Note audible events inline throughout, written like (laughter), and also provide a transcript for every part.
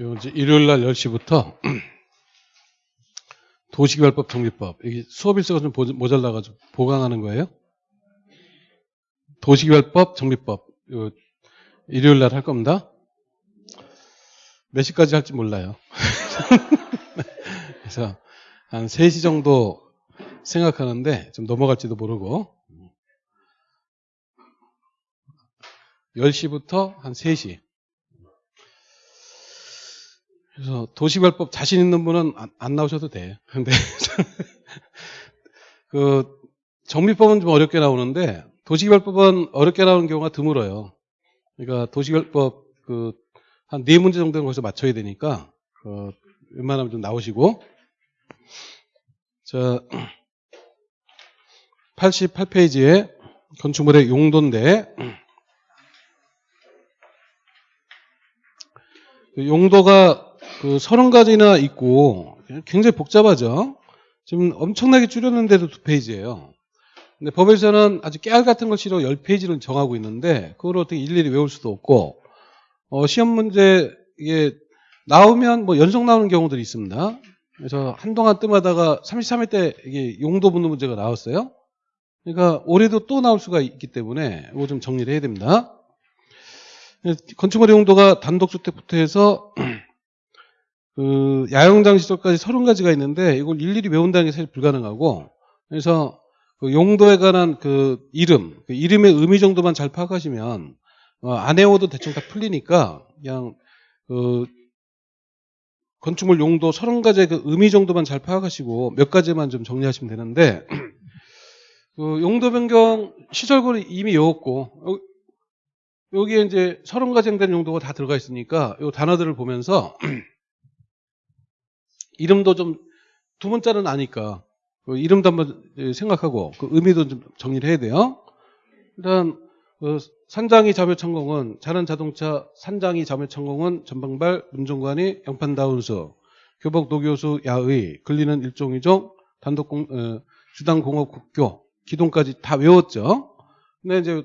요 이제 일요일 날 10시부터 (clears throat) 도시개발법 정비법 이게 수업 일수가 좀 보- 모자라가지고 보강하는 거예요. 도시개발법 정비법 요 일요일 날 할 겁니다. 몇 시까지 할지 몰라요. (laughs) 그래서 한 3시 정도 생각하는데 좀 넘어갈지도 모르고 10시부터 한 3시 그래서 도시개발법 자신 있는 분은 안, 안 나오셔도 돼. 근데 (laughs) 그 정비법은 좀 어렵게 나오는데 도시개발법은 어렵게 나오는 경우가 드물어요. 그러니까 도시개발법 그 한 네 문제 정도는 거기서 맞춰야 되니까 그 웬만하면 좀 나오시고 자 88페이지에 건축물의 용도인데 그 용도가 그 서른 가지나 있고 굉장히 복잡하죠. 지금 엄청나게 줄였는데도 두 페이지예요. 근데 법에서는 아주 깨알 같은 걸 싫어 10페이지를 정하고 있는데 그걸 어떻게 일일이 외울 수도 없고 어, 시험 문제 이게 나오면 뭐 연속 나오는 경우들이 있습니다. 그래서 한동안 뜸하다가 33회 때 이게 용도 묻는 문제가 나왔어요. 그러니까 올해도 또 나올 수가 있기 때문에 이거 좀 정리를 해야 됩니다. 건축물의 용도가 단독주택부터 해서 그 야영장 시설까지 30가지가 있는데 이걸 일일이 외운다는 게 사실 불가능하고 그래서 그 용도에 관한 그 이름, 그 이름의 의미 정도만 잘 파악하시면 어, 안 외워도 대충 다 풀리니까 그냥 그 건축물 용도 30가지의 그 의미 정도만 잘 파악하시고 몇 가지만 좀 정리하시면 되는데 (clears throat) 그 용도 변경 시설구는 이미 외웠고 여- 여기에 이제 30가지 해당되는 용도가 다 들어가 있으니까 이 단어들을 보면서 (clears throat) 이름도 좀두 문자는 아니까 그 이름도 한번 생각하고 그 의미도 좀 정리를 해야 돼요. 일단 그 산장이 자묘천공은 자는 자동차 산장이 자묘천공은 전방발 운전관이 양판다운수 교복 노교수 야의 근리는 일종이종 단독 공 어, 주당 공업 국교 기동까지 다 외웠죠. 근데 이제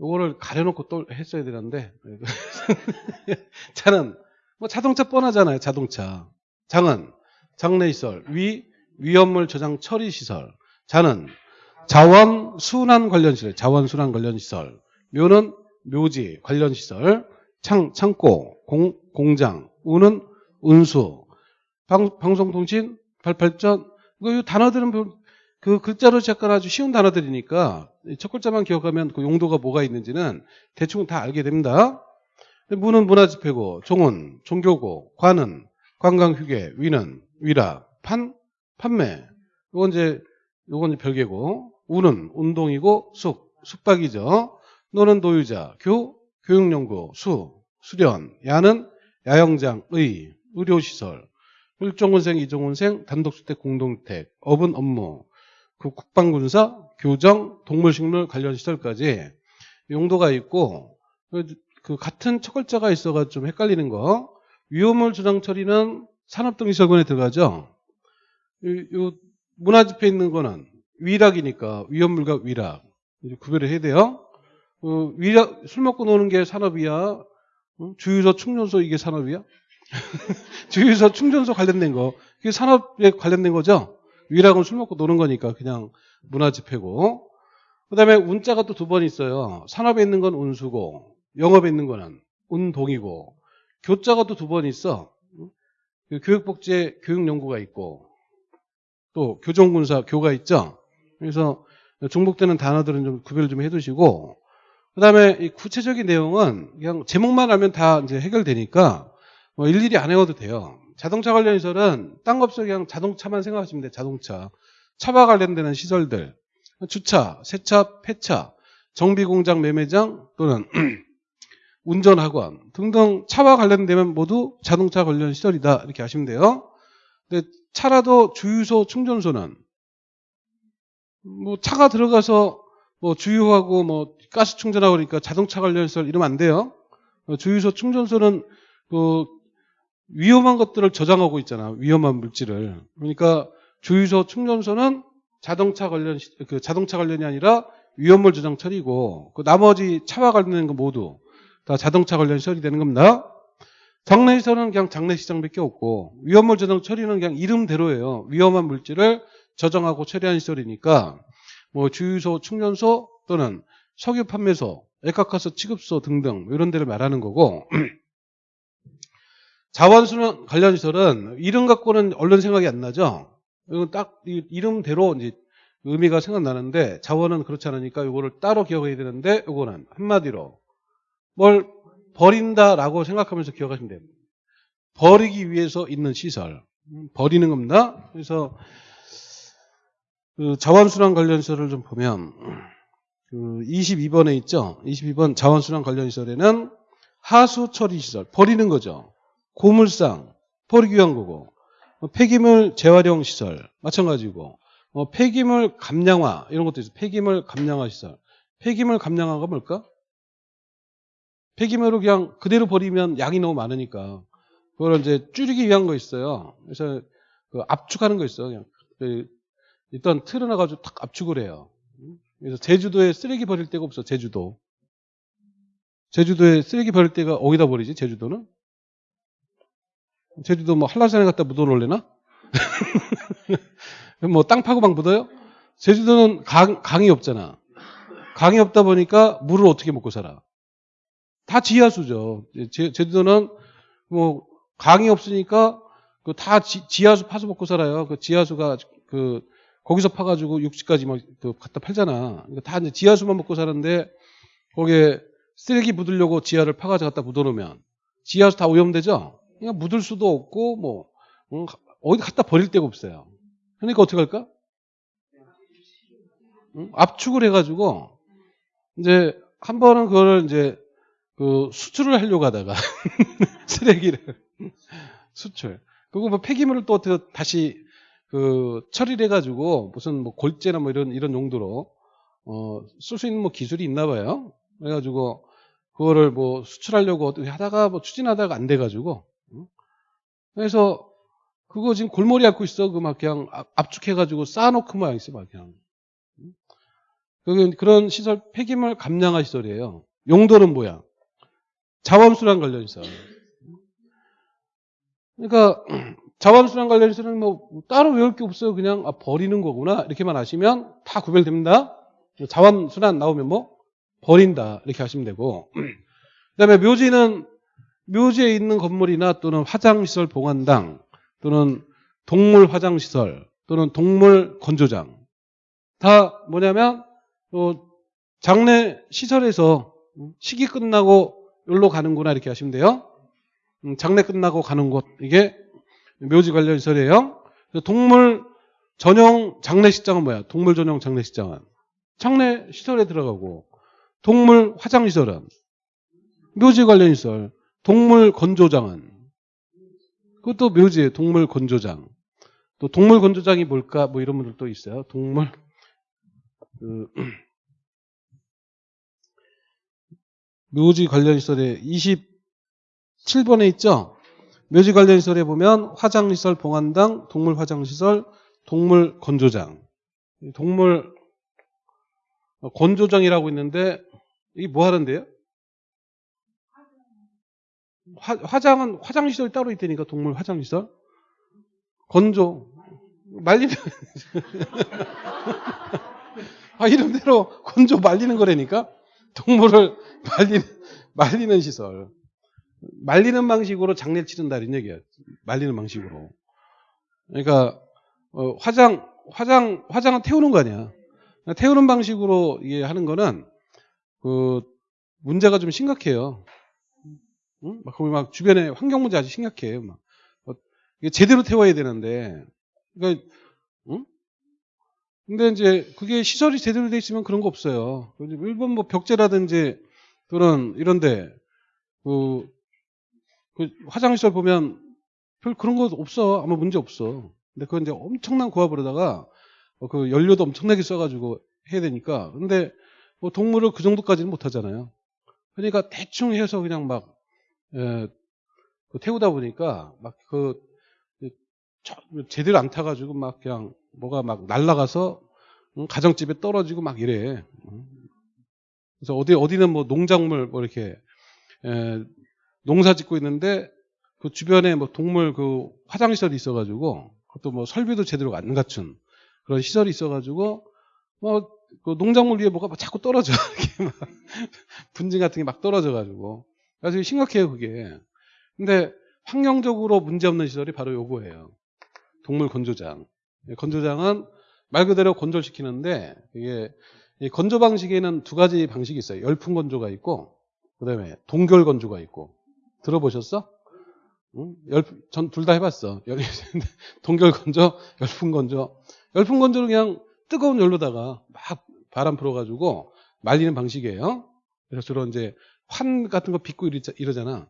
요거를 가려놓고 또 했어야 되는데 (laughs) 차는 뭐 자동차 뻔하잖아요. 자동차 장은 장내시설 위 위험물 저장 처리 시설. 자는 자원 순환 관련 시설 자원 순환 관련 시설. 묘는 묘지 관련 시설. 창 창고 공, 공장 우는 운수. 방, 방송통신 이거 이 단어들은 별- 그 글자로 시작한 아주 쉬운 단어들이니까 첫 글자만 기억하면 그 용도가 뭐가 있는지는 대충 다 알게 됩니다. 문은 문화집회고 종은 종교고 관은 관광 휴게 위는 위라 판 판매. 이건 이제 요건 이제 별개고 우는 운동이고 숙 숙박이죠. 노는 노유자 교 교육연구 수 수련. 야는 야영장 의 의료시설. 일종군생 이종군생 단독주택 공동주택 업은 업무. 그 국방군사 교정 동물식물 관련 시설까지 용도가 있고 그- 그 같은 첫 글자가 있어가 좀 헷갈리는 거 위험물 저장 처리는 산업등시설군에 들어가죠. 이- 요 문화집회 있는 거는 위락이니까 위험물과 위락 구별을 해야 돼요. 어, 위락 술 먹고 노는 게 산업이야. 어? 주유소 충전소 이게 산업이야? (laughs) 주유소 충전소 관련된 거 이게 산업에 관련된 거죠. 위락은 술 먹고 노는 거니까 그냥 문화집회고. 그다음에 운자가 또 두 번 있어요. 산업에 있는 건 운수고 영업에 있는 거는 운동이고 교자가 또 두 번 있어. 그 교육복지에 교육연구가 있고 또 교정군사 교가 있죠. 그래서 중복되는 단어들은 좀 구별을 좀 해두시고 그다음에 이 구체적인 내용은 그냥 제목만 알면 다 이제 해결되니까 뭐 일일이 안 외워도 돼요. 자동차 관련 시설은 딴 거 없어 그냥 자동차만 생각하시면 돼요. 자동차 차와 관련되는 시설들 주차, 세차, 폐차, 정비공장, 매매장 또는 (clears throat) 운전학원 등등 차와 관련되면 모두 자동차 관련 시설이다 이렇게 아시면 돼요. 근데 차라도 주유소, 충전소는 뭐 차가 들어가서 뭐 주유하고 뭐 가스 충전하고 그러니까 자동차 관련 시설 이러면 안 돼요. 어, 주유소, 충전소는 그 위험한 것들을 저장하고 있잖아. 위험한 물질을. 그러니까 주유소, 충전소는 자동차 관련 시- 그 자동차 관련이 아니라 위험물 저장 처리고 그 나머지 차와 관련된 거 모두 다 자동차 관련 시설이 되는 겁니다. 장례시설은 그냥 장례시장밖에 없고 위험물 저장 처리는 그냥 이름대로예요. 위험한 물질을 저장하고 처리하는 시설이니까 뭐 주유소, 충전소 또는 석유 판매소, 액화가스 취급소 등등 이런 데를 말하는 거고 (clears throat) 자원순환 관련 시설은 이름 갖고는 얼른 생각이 안 나죠. 딱 이- 이름대로 이제 의미가 생각나는데 자원은 그렇지 않으니까 이거를 따로 기억해야 되는데 이거는 한마디로 뭘 버린다라고 생각하면서 기억하시면 됩니다. 버리기 위해서 있는 시설. 음, 버리는 겁니다. 그래서 그 자원순환 관련 시설을 좀 보면 그 22번에 있죠. 22번 자원순환 관련 시설에는 하수 처리 시설 버리는 거죠. 고물상 버리기 위한 거고 뭐 폐기물 재활용 시설 마찬가지고 뭐 폐기물 감량화 이런 것도 있어요. 폐기물 감량화 시설. 폐기물 감량화가 뭘까? 폐기물을 그냥 그대로 버리면 양이 너무 많으니까 그걸 이제 줄이기 위한 거 있어요. 그래서 그 압축하는 거 있어요. 그냥 그 일단 틀어놔가지고 탁 압축을 해요. 그래서 제주도에 쓰레기 버릴 데가 없어. 제주도. 제주도에 쓰레기 버릴 데가 어디다 버리지? 제주도는? 제주도 뭐 한라산에 갖다 묻어놓을래나? (laughs) 뭐 땅 파고 막 묻어요? 제주도는 강, 강이 없잖아. 강이 없다 보니까 물을 어떻게 먹고 살아? 다 지하수죠. 제, 제주도는 뭐 강이 없으니까 그 다 지하수 파서 먹고 살아요. 그 지하수가 그 거기서 파가지고 육지까지 막 그 갖다 팔잖아. 그러니까 다 이제 지하수만 먹고 사는데 거기에 쓰레기 묻으려고 지하를 파가지고 갖다 묻어놓으면 지하수 다 오염되죠. 그냥 묻을 수도 없고 뭐 음, 어디 갖다 버릴 데가 없어요. 그러니까 어떻게 할까? 응? 압축을 해가지고 이제 한 번은 그거를 이제 그 수출을 하려고 하다가 (laughs) 쓰레기를 수출. 그리고 뭐 폐기물을 또 어떻게 다시 그 처리를 해가지고 무슨 뭐 골재나 뭐 이런 이런 용도로 어, 쓸 수 있는 뭐 기술이 있나 봐요. 그래가지고 그거를 뭐 수출하려고 어떻게 하다가 뭐 추진하다가 안 돼가지고 응? 그래서 그거 지금 골머리 앓고 있어. 그 막 그냥 압- 압축해가지고 쌓아놓고 막 있어, 막 그냥. 그런 시설 폐기물 감량화 시설이에요. 용도는 뭐야? 자원순환 관련 시설. 그러니까 자원순환 관련 시설은 뭐 따로 외울 게 없어요. 그냥 아, 버리는 거구나 이렇게만 아시면 다 구별됩니다. 자원순환 나오면 뭐 버린다 이렇게 하시면 되고 (clears throat) 그다음에 묘지는 묘지에 있는 건물이나 또는 화장시설 봉안당 또는 동물 화장시설 또는 동물 건조장 다 뭐냐면 어, 장례 시설에서 식이 끝나고 여기로 가는구나 이렇게 하시면 돼요. 음, 장례 끝나고 가는 곳 이게 묘지 관련 시설이에요. 동물 전용 장례식장은 뭐야? 동물 전용 장례식장은 장례 시설에 들어가고 동물 화장 시설은 묘지 관련 시설 동물 건조장은 그것도 묘지예요. 동물 건조장. 또 동물 건조장이 뭘까? 뭐 이런 분들도 있어요. 동물 그 (clears throat) 묘지 관련 시설에 27번에 있죠. 묘지 관련 시설에 보면 화장시설 봉안당, 동물 화장시설, 동물 건조장. 이 동물 건조장이라고 있는데 이게 뭐 하는데요? 화, 화장은 화장시설이 따로 있다니까 동물 화장시설 건조 말리면 (laughs) 아 이름대로 건조 말리는 거라니까 동물을 (laughs) 말리는 말리는 시설 말리는 방식으로 장례를 치른다 이런 얘기야 말리는 방식으로 그러니까 어, 화장 화장 화장은 태우는 거 아니야 태우는 방식으로 이게 하는 거는 그 문제가 좀 심각해요. 응? 막 거기 막 주변에 환경 문제 아주 심각해요. 막 어, 이게 제대로 태워야 되는데, 그러니까 응? 근데 이제 그게 시설이 제대로 돼 있으면 그런 거 없어요. 그 일본 뭐 벽제라든지 그런 이런데 그, 그 화장실 보면 별 그런 거 없어. 아무 문제 없어. 근데 그건 이제 엄청난 고압을 하다가 어, 그 연료도 엄청나게 써가지고 해야 되니까. 근데 뭐 동물을 그 정도까지는 못 하잖아요. 그러니까 대충 해서 그냥 막, 에, 그 태우다 보니까 막 그, 제대로 안 타가지고 막 그냥 뭐가 막 날라가서 응, 가정집에 떨어지고 막 이래. 응. 그래서 어디, 어디는 뭐 농작물 뭐 이렇게, 에, 농사 짓고 있는데 그 주변에 뭐 동물 그 화장시설이 있어가지고 그것도 뭐 설비도 제대로 안 갖춘 그런 시설이 있어가지고 뭐 그 농작물 위에 뭐가 막 자꾸 떨어져 (laughs) 이렇게 막 분진 같은 게 막 떨어져가지고 그래서 심각해요 그게. 근데 환경적으로 문제없는 시설이 바로 요거예요. 동물 건조장. 예, 건조장은 말 그대로 건조시키는데 이게 이 건조 방식에는 두 가지 방식이 있어요. 열풍 건조가 있고 그다음에 동결 건조가 있고 들어보셨어? 응? 전둘 다 해봤어. (laughs) 열- 동결 건조, 열풍 건조. 열풍 건조는 그냥 뜨거운 열로다가 막 바람 불어가지고 말리는 방식이에요. 그래서 주로 이제 환 같은 거 빚고 이러잖아.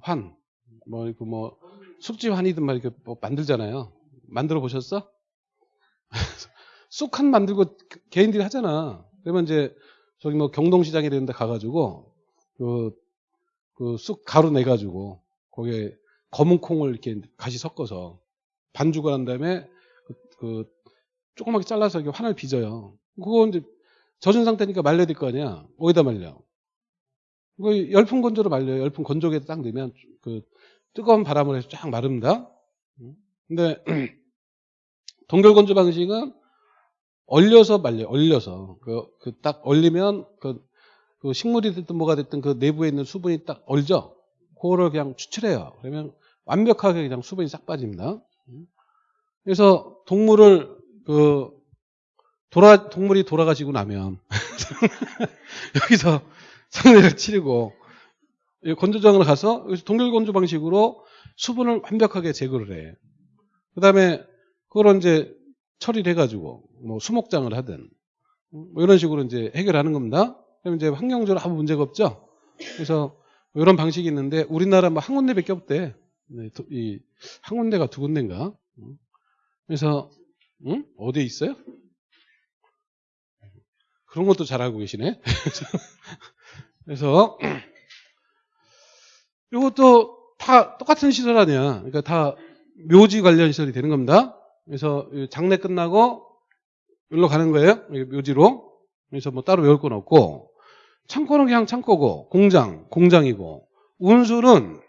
환. 뭐, 그 뭐, 숙지 환이든 막 이렇게 뭐 만들잖아요. 만들어 보셨어? (laughs) 쑥 한 만들고 개인들이 하잖아. 그러면 이제 저기 뭐 경동시장에 이런 데 가가지고 그, 그 쑥 가루 내가지고 거기에 검은 콩을 이렇게 같이 섞어서 반죽을 한 다음에 그, 그 조그맣게 잘라서 이렇게 환을 빚어요. 그거 이제 젖은 상태니까 말려야 될 거 아니야. 어디다 말려? 그 열풍 건조로 말려요. 열풍 건조기에 딱 넣으면 그 뜨거운 바람을 해서 쫙 마릅니다. 근데 (clears throat) 동결 건조 방식은 얼려서 말려, 얼려서 그 딱 얼리면 그, 그 식물이 됐든 뭐가 됐든 그 내부에 있는 수분이 딱 얼죠. 그거를 그냥 추출해요. 그러면 완벽하게 그냥 수분이 싹 빠집니다. 그래서 동물을 그 돌아 동물이 돌아가시고 나면 (laughs) 여기서 상대를 치르고 이 건조장을 가서 동결 건조 방식으로 수분을 완벽하게 제거를 해. 그 다음에 그걸 이제 처리를 해가지고 뭐 수목장을 하든 뭐 이런 식으로 이제 해결하는 겁니다. 그럼 이제 환경적으로 아무 문제가 없죠. 그래서 뭐 이런 방식이 있는데 우리나라 뭐 한 군데밖에 없대. 네, 도- 이한 군데가 두 군데인가. 그래서 응? 어디에 있어요? 그런 것도 잘 알고 계시네. (laughs) 그래서 이것도 다 똑같은 시설 아니야. 그러니까 다 묘지 관련 시설이 되는 겁니다. 그래서 이 장례 끝나고 여기로 가는 거예요. 묘지로. 그래서 뭐 따로 외울 건 없고 창고는 그냥 창고고 공장 공장이고 운수는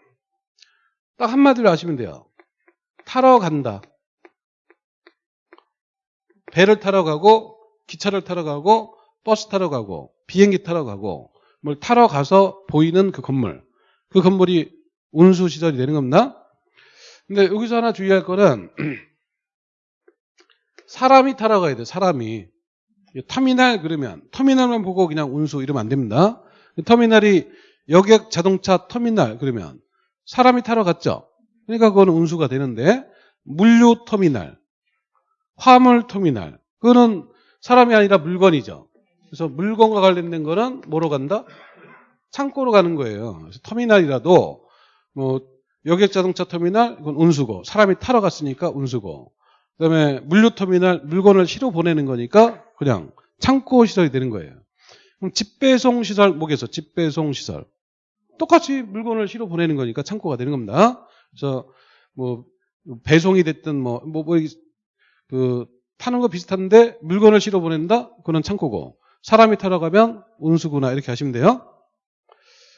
딱 한마디로 아시면 돼요. 타러 간다. 배를 타러 가고 기차를 타러 가고 버스 타러 가고 비행기 타러 가고 뭘 타러 가서 보이는 그 건물 그 건물이 운수 시설이 되는 겁니다. 근데 여기서 하나 주의할 거는 (clears throat) 사람이 타러 가야 돼. 사람이 터미널 그러면 터미널만 보고 그냥 운수 이러면 안 됩니다. 터미널이 여객 자동차 터미널 그러면 사람이 타러 갔죠. 그러니까 그거는 운수가 되는데 물류 터미널, 화물 터미널 그거는 사람이 아니라 물건이죠. 그래서 물건과 관련된 거는 뭐로 간다? 창고로 가는 거예요. 터미널이라도 뭐 여객 자동차 터미널 이건 운수고 사람이 타러 갔으니까 운수고 그다음에 물류 터미널 물건을 실어 보내는 거니까 그냥 창고 시설이 되는 거예요. 그럼 집배송 시설 뭐겠어? 집배송 시설 똑같이 물건을 실어 보내는 거니까 창고가 되는 겁니다. 그래서 뭐 배송이 됐든 뭐 뭐 뭐, 그 타는 거 비슷한데 물건을 실어 보낸다? 그건 창고고 사람이 타러 가면 운수구나 이렇게 하시면 돼요.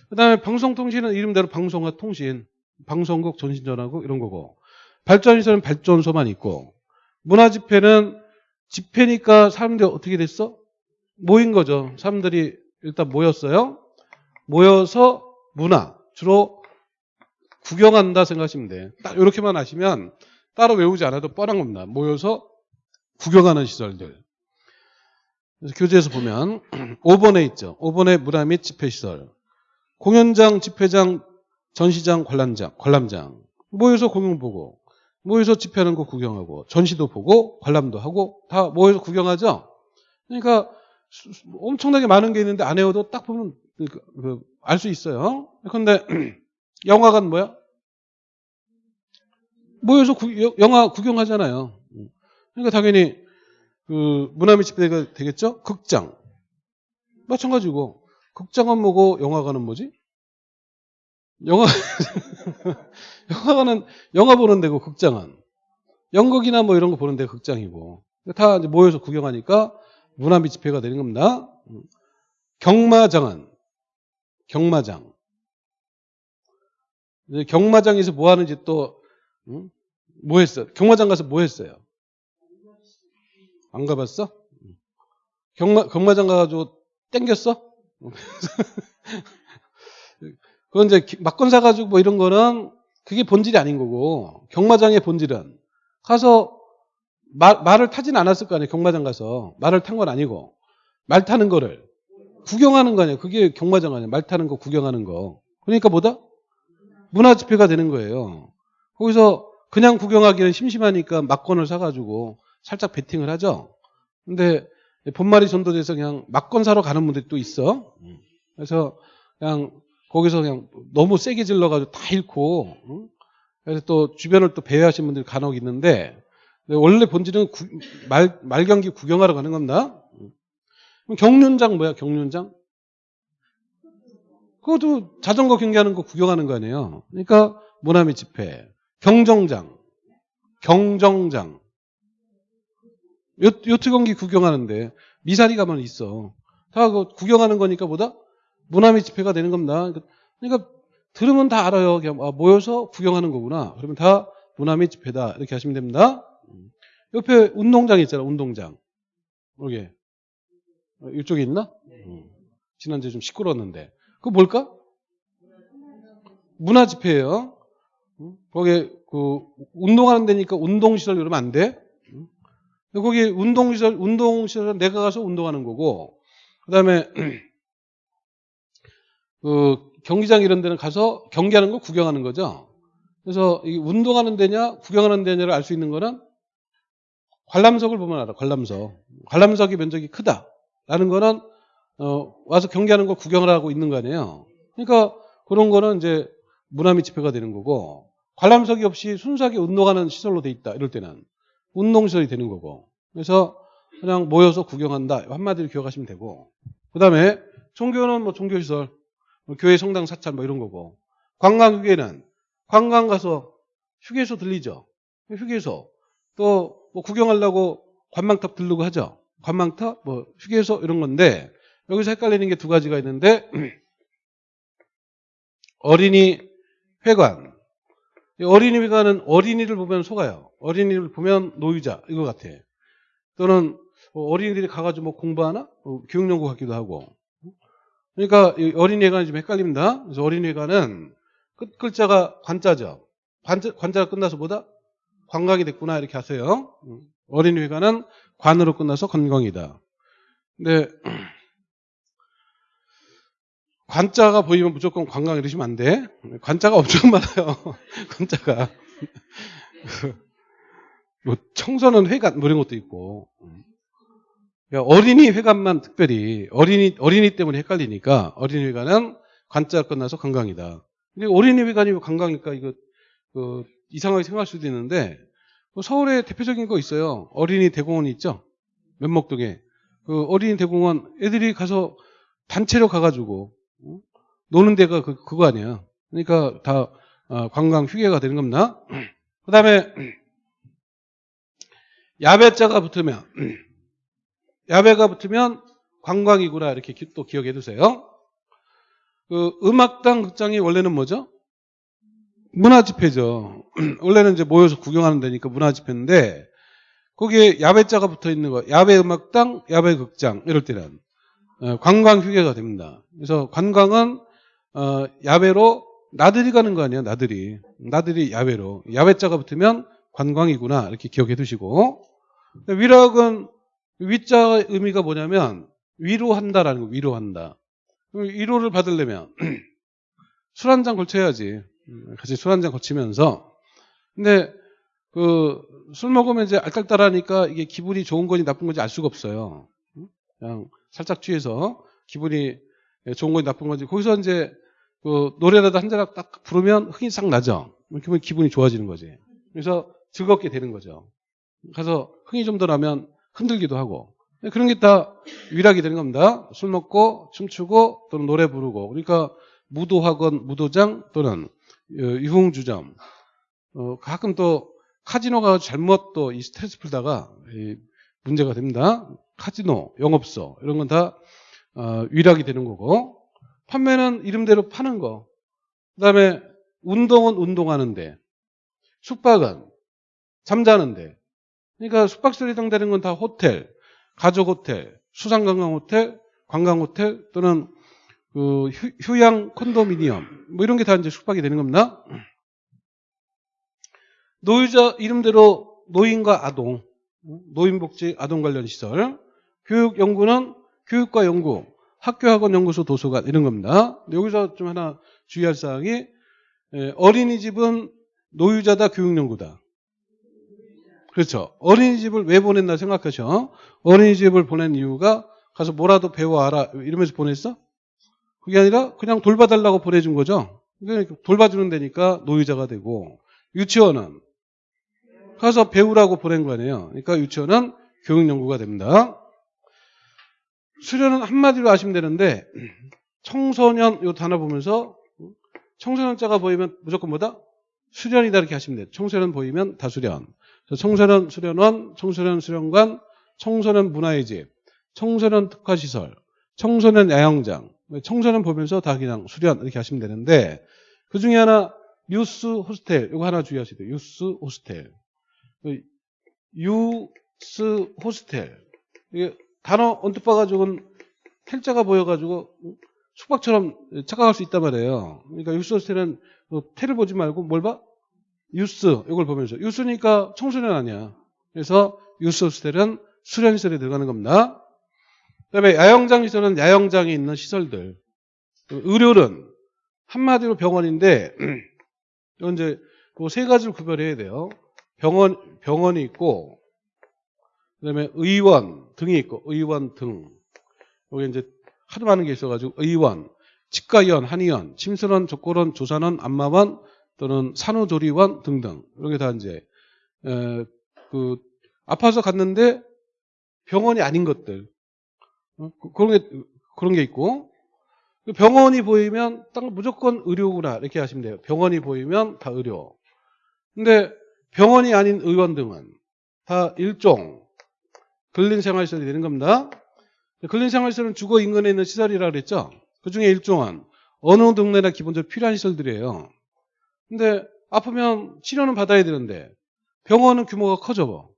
그 다음에 방송통신은 이름대로 방송과 통신, 방송국, 전신전화국 이런 거고 발전시설은 발전소만 있고 문화집회는 집회니까 사람들이 어떻게 됐어? 모인 거죠. 사람들이 일단 모였어요. 모여서 문화 주로 구경한다 생각하시면 돼. 딱 이렇게만 하시면 따로 외우지 않아도 뻔한 겁니다. 모여서 구경하는 시설들. 그래서 교재에서 보면 (clears throat) 5번에 있죠. 5번에 문화 및 집회시설. 공연장, 집회장, 전시장, 관람장, 관람장. 모여서 공연 보고, 모여서 집회하는 거 구경하고, 전시도 보고, 관람도 하고, 다 모여서 구경하죠? 그러니까 엄청나게 많은 게 있는데 안 외워도 딱 보면 그, 알수 있어요. 그런데 (clears throat) 영화관 뭐야? 모여서 구- 여- 영화 구경하잖아요. 그러니까 당연히 그 문화 및 집회가 되겠죠? 극장. 마찬가지고 극장은 뭐고 영화관은 뭐지? 영화 (laughs) 영화관은 영화 보는 데고 극장은 연극이나 뭐 이런 거 보는 데 극장이고 다 모여서 구경하니까 문화 및 집회가 되는 겁니다. 경마장은 경마장 이제 경마장에서 뭐 하는지 또, 응? 뭐 했어? 경마장 가서 뭐 했어요? 안 가봤어? 경마, 경마장 가가지고 땡겼어? (laughs) 그건 이제 기- 막건 사가지고 뭐 이런 거는 그게 본질이 아닌 거고, 경마장의 본질은 가서 말, 말을 타진 않았을 거 아니에요. 경마장 가서. 말을 탄 건 아니고. 말 타는 거를 구경하는 거 아니에요. 그게 경마장 아니에요. 말 타는 거 구경하는 거. 그러니까 뭐다? 문화 집회가 되는 거예요. 거기서 그냥 구경하기는 심심하니까 막건을 사가지고 살짝 베팅을 하죠. 근데 본말이 전도돼서 그냥 막건 사러 가는 분들이 또 있어. 그래서 그냥 거기서 그냥 너무 세게 질러가지고 다 잃고, 응? 그래서 또 주변을 또 배회하신 분들이 간혹 있는데, 근데 원래 본질은 구- 말, 말경기 구경하러 가는 겁니다. 그럼 경륜장 뭐야, 경륜장? 그것도 자전거 경기하는 거 구경하는 거 아니에요. 그러니까 모나미 집회, 경정장, 경정장, 요, 요트 경기 구경하는데 미사리 가면 있어. 다그 구경하는 거니까 보다 모나미 집회가 되는 겁니다. 그러니까 들으면 다 알아요. 그냥 아, 모여서 구경하는 거구나. 그러면 다 모나미 집회다. 이렇게 하시면 됩니다. 옆에 운동장 있잖아. 운동장. 여기 어, 이쪽에 있나? 음. 지난주에 좀 시끄러웠는데. 그거 뭘까? 문화 집회예요. 음? 거기 그 운동하는 데니까 운동시설 이러면 안 돼. 음? 거기 운동시설 운동시설 내가 가서 운동하는 거고 그 다음에 (clears throat) 그 경기장 이런 데는 가서 경기하는 거 구경하는 거죠. 그래서 이 운동하는 데냐 구경하는 데냐를 알 수 있는 거는 관람석을 보면 알아. 관람석. 관람석이 면적이 크다라는 거는 어, 와서 경기하는 거 구경을 하고 있는 거 아니에요. 그러니까 그런 거는 이제 문화미 집회가 되는 거고 관람석이 없이 순수하게 운동하는 시설로 돼 있다. 이럴 때는 운동시설이 되는 거고. 그래서 그냥 모여서 구경한다. 한마디로 기억하시면 되고. 그 다음에 종교는 뭐 종교시설, 뭐 교회 성당 사찰 뭐 이런 거고. 관광휴게는 관광 가서 휴게소 들리죠. 휴게소. 또 뭐 구경하려고 관망탑 들르고 하죠. 관망탑, 뭐 휴게소 이런 건데 여기서 헷갈리는 게 두 가지가 있는데 (clears throat) 어린이 회관. 이 어린이 회관은 어린이를 보면 속아요. 어린이를 보면 노유자 이거 같아. 또는 뭐 어린이들이 가가지고 뭐 공부하나? 뭐 교육연구 같기도 하고. 그러니까 이 어린이 회관이 좀 헷갈립니다. 그래서 어린이 회관은 끝 글자가 관자죠. 관자, 관자가 끝나서 뭐다? 관광이 됐구나 이렇게 하세요. 어린이 회관은 관으로 끝나서 건강이다. 근데 (clears throat) 관자가 보이면 무조건 관광 이러시면 안 돼. 관자가 엄청 많아요. (laughs) 관자가. (laughs) 뭐 청소년 회관 뭐 이런 것도 있고. 그러니까 어린이 회관만 특별히 어린이 어린이 때문에 헷갈리니까 어린이 회관은 관자 끝나서 관광이다. 근데 어린이 회관이 왜 관광일까 이거 그 이상하게 생각할 수도 있는데 뭐 서울에 대표적인 거 있어요. 어린이 대공원 있죠. 면목동에 그 어린이 대공원 애들이 가서 단체로 가가지고 어? 노는 데가 그, 그거 아니야. 그러니까 다 어, 관광 휴게가 되는 겁니다. (clears throat) 그 다음에 야배자가 붙으면 (clears throat) 야배가 붙으면 관광이구나 이렇게 기- 또 기억해 두세요. 그 음악당 극장이 원래는 뭐죠? 문화 집회죠. (clears throat) 원래는 이제 모여서 구경하는 데니까 문화 집회인데 거기에 야배자가 붙어 있는 거, 야배 음악당, 야배 극장 이럴 때는 어, 관광 휴게가 됩니다. 그래서 관광은 어, 야외로 나들이 가는 거 아니에요, 나들이. 나들이 야외로. 야외자가 붙으면 관광이구나 이렇게 기억해 두시고 위락은 위자 의미가 뭐냐면 위로한다라는 거, 위로한다. 위로를 받으려면 (clears throat) 술 한 잔 걸쳐야지. 음, 같이 술 한잔 거치면서. 근데 그 술 먹으면 이제 알딸딸하니까 이게 기분이 좋은 건지 나쁜 건지 알 수가 없어요. 음? 그냥 살짝 취해서 기분이 좋은 건지 나쁜 건지 거기서 이제 그 노래라도 한 잔 딱 부르면 흥이 싹 나죠. 그러면 기분이 좋아지는 거지. 그래서 즐겁게 되는 거죠. 가서 흥이 좀 더 나면 흔들기도 하고 그런 게 다 위락이 되는 겁니다. 술 먹고 춤추고 또는 노래 부르고 그러니까 무도학원, 무도장 또는 어, 유흥주점 어, 가끔 또 카지노가 잘못 또 이 스트레스 풀다가 이 문제가 됩니다. 카지노, 영업소 이런 건 다 위락이 되는 거고 판매는 이름대로 파는 거. 그다음에 운동은 운동하는데 숙박은 잠자는데 그러니까 숙박시설에 해당되는 건 다 호텔, 가족 호텔, 수상관광 호텔, 관광 호텔 또는 그 휴, 휴양 콘도미니엄 뭐 이런 게 다 이제 숙박이 되는 겁니다. 노유자 이름대로 노인과 아동, 노인복지 아동 관련 시설, 교육 연구는 교육과 연구, 학교 학원 연구소 도서관 이런 겁니다. 여기서 좀 하나 주의할 사항이 에, 어린이집은 노유자다 교육 연구다. 그렇죠. 어린이집을 왜 보냈나 생각하셔. 어린이집을 보낸 이유가 가서 뭐라도 배워와라 이러면서 보냈어? 그게 아니라 그냥 돌봐달라고 보내준 거죠. 돌봐주는 데니까 노유자가 되고 유치원은 가서 배우라고 보낸 거 아니에요. 그러니까 유치원은 교육연구가 됩니다. 수련은 한마디로 아시면 되는데 청소년 요 단어 보면서 청소년자가 보이면 무조건 뭐다? 수련이다 이렇게 하시면 돼요. 청소년 보이면 다 수련. 청소년 수련원, 청소년 수련관, 청소년 문화의 집, 청소년 특화시설, 청소년 야영장, 청소년 보면서 다 그냥 수련 이렇게 하시면 되는데 그 중에 하나 유스 호스텔 이거 하나 주의하셔야 돼요. 유스 호스텔. 유스 호스텔. 이게 단어 언뜻 봐가지고는 텔자가 보여가지고 숙박처럼 착각할 수 있단 말이에요. 그러니까 유스 호스텔은 그 텔을 보지 말고 뭘 봐? youth 이걸 보면서 youth니까 청소년 아니야. 그래서 유스 호스텔은 수련 시설에 들어가는 겁니다. 그다음에 야영장 시설은 야영장에 있는 시설들. 의료는 한마디로 병원인데 (clears throat) 이건 이제 그세 가지를 구별해야 돼요. 병원 병원이 있고 그다음에 의원 등이 있고 의원 등 여기 이제 하도 많은 게 있어가지고 의원, 치과의원, 한의원, 침술원, 족골원, 조산원, 안마원 또는 산후조리원 등등 이런 게 다 이제 에, 그 아파서 갔는데 병원이 아닌 것들 어, 그- 그런 게 그런 게 있고 병원이 보이면 딱 무조건 의료구나 이렇게 하시면 돼요. 병원이 보이면 다 의료. 근데 병원이 아닌 의원 등은 다 일종 근린 생활시설이 되는 겁니다. 근린 생활시설은 주거 인근에 있는 시설이라고 그랬죠. 그 중에 일종은 어느 동네나 기본적으로 필요한 시설들이에요. 근데 아프면 치료는 받아야 되는데 병원은 규모가 커져.